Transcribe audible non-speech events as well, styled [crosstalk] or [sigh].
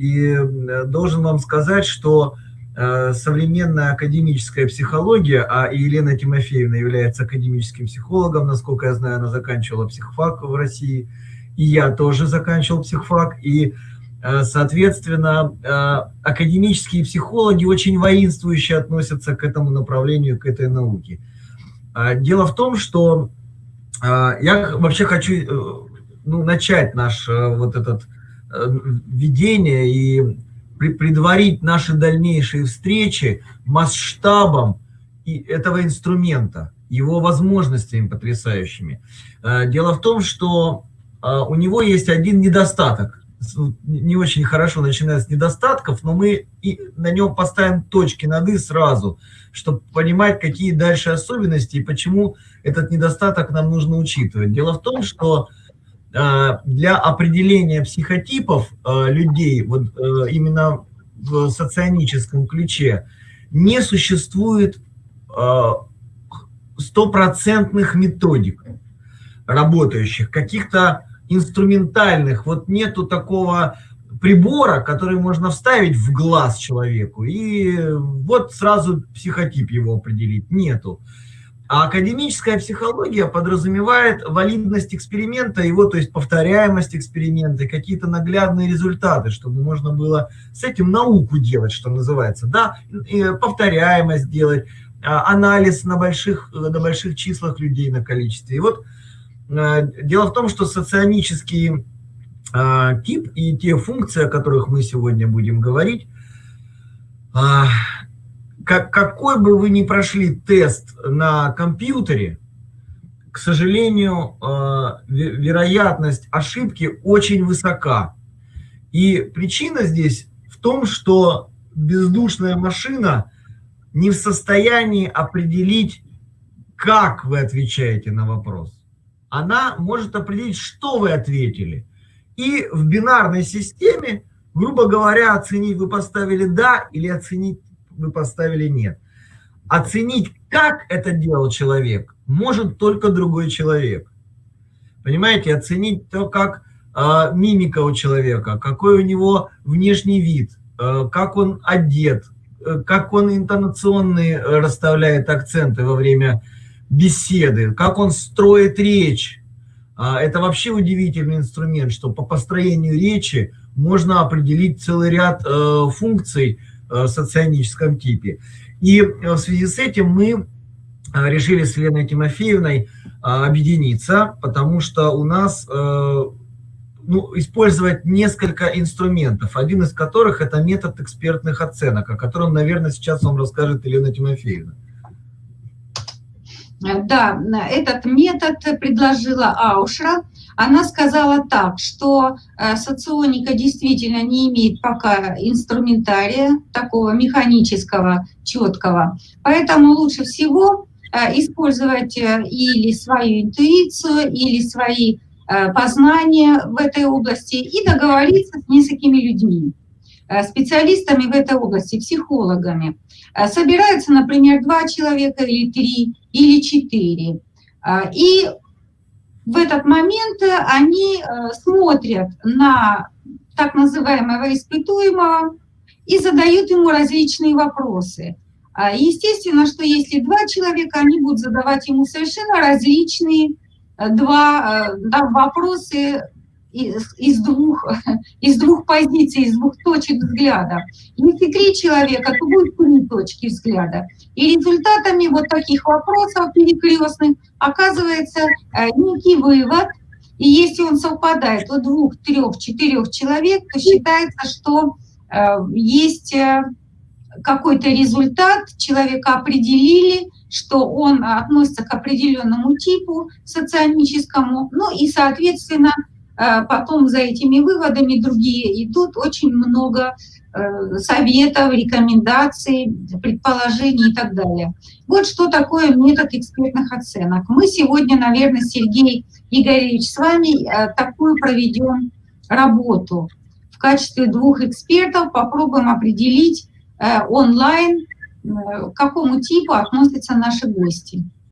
И должен вам сказать, что современная академическая психология, а Елена Тимофеевна является академическим психологом, насколько я знаю, она заканчивала психфак в России, и я тоже заканчивал психфак, и Э, соответственно, э, академические психологи очень воинствующе относятся к этому направлению, к этой науке. А, дело в том, что э, я вообще хочу ну, начать наше вот этот введение и предварить наши дальнейшие встречи масштабом этого инструмента, его возможностями потрясающими. Дело в том, что у него есть один недостаток не очень хорошо начинает с недостатков, но мы и на нем поставим точки над «и» сразу, чтобы понимать, какие дальше особенности и почему этот недостаток нам нужно учитывать. Дело в том, что э, для определения психотипов э, людей, вот э, именно в соционическом ключе, не существует стопроцентных методик работающих, каких-то инструментальных, вот нету такого прибора, который можно вставить в глаз человеку, и вот сразу психотип его определить, нету. А академическая психология подразумевает валидность эксперимента, его, то есть повторяемость эксперимента, какие-то наглядные результаты, чтобы можно было с этим науку делать, что называется, да, повторяемость делать, а, анализ на больших, на больших числах людей, на количестве. И вот Э, дело в том, что соционический э, тип и те функции, о которых мы сегодня будем говорить, как, какой бы вы ни прошли тест на компьютере, к сожалению, вероятность ошибки очень высока. И причина здесь в том, что бездушная машина не в состоянии определить, как вы отвечаете на вопрос она может определить, что вы ответили. И в бинарной системе, грубо говоря, оценить вы поставили «да» или оценить вы поставили «нет». Оценить, как это делал человек, может только другой человек. Понимаете, оценить то, как э, мимика у человека, какой у него внешний вид, э, как он одет, э, как он интонационные расставляет акценты во время беседы, как он строит речь. А, это вообще удивительный инструмент, что по построению речи можно определить целый ряд э, функций э, соционическом типе. И в связи с этим мы э, решили с Еленой Тимофеевной объединиться, потому что у нас ну, использовать несколько инструментов, один из которых это метод экспертных оценок, о котором, наверное, сейчас вам расскажет Елена Тимофеевна. Э, да, этот метод предложила Аушра. Она сказала так, что э, соционика действительно не имеет пока инструментария такого механического, четкого. Поэтому лучше всего э, использовать или свою интуицию, или свои познания в этой области и договориться с несколькими людьми, специалистами в этой области, психологами. Собираются, например, два человека или три, или 4. А, и в этот момент они э, смотрят на так называемого испытуемого и задают ему различные вопросы. А, естественно, что если два человека, они будут задавать ему совершенно различные э, два э, да, вопросы из, из, двух, [laughs] из двух позиций, из двух точек взгляда. Если три человека, то будет три точки взгляда. И результатами вот таких вопросов перекрестных оказывается э, некий вывод, и если он совпадает у двух, трех, четырех человек, то считается, что э, есть э, какой-то результат, человека определили, что он относится к определенному типу соционическому, ну и, соответственно, потом за этими выводами другие идут очень много э, советов, рекомендаций, предположений и так далее. Вот что такое метод экспертных оценок. Мы сегодня, наверное, Сергей Игоревич, с вами э, такую проведем работу. В качестве двух экспертов попробуем определить э, онлайн, к какому типу относятся наши гости.